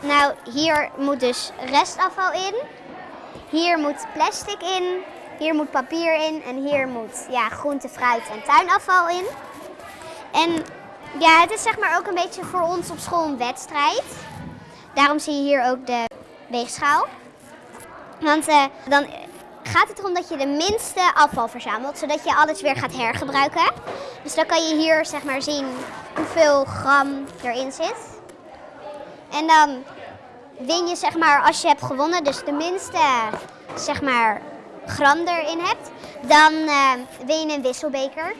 Nou, hier moet dus restafval in. Hier moet plastic in. Hier moet papier in. En hier moet ja, groente, fruit en tuinafval in. En ja, het is zeg maar ook een beetje voor ons op school een wedstrijd. Daarom zie je hier ook de weegschaal. Want eh, dan gaat het erom dat je de minste afval verzamelt, zodat je alles weer gaat hergebruiken. Dus dan kan je hier zeg maar zien hoeveel gram erin zit. En dan win je zeg maar als je hebt gewonnen, dus de minste zeg maar gram erin hebt, dan eh, win je een wisselbeker.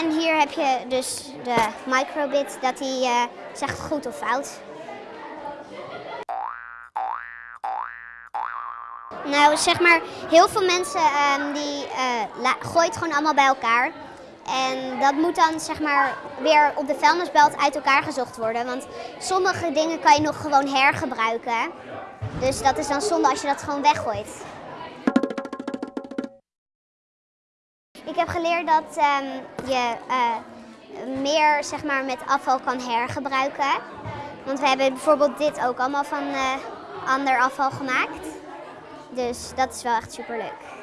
En hier heb je dus de microbit, dat die eh, zegt goed of fout. Nou, zeg maar, heel veel mensen um, die uh, gooien het gewoon allemaal bij elkaar. En dat moet dan zeg maar weer op de vuilnisbelt uit elkaar gezocht worden. Want sommige dingen kan je nog gewoon hergebruiken. Dus dat is dan zonde als je dat gewoon weggooit. Ik heb geleerd dat um, je uh, meer zeg maar, met afval kan hergebruiken. Want we hebben bijvoorbeeld dit ook allemaal van uh, ander afval gemaakt. Dus dat is wel echt super leuk.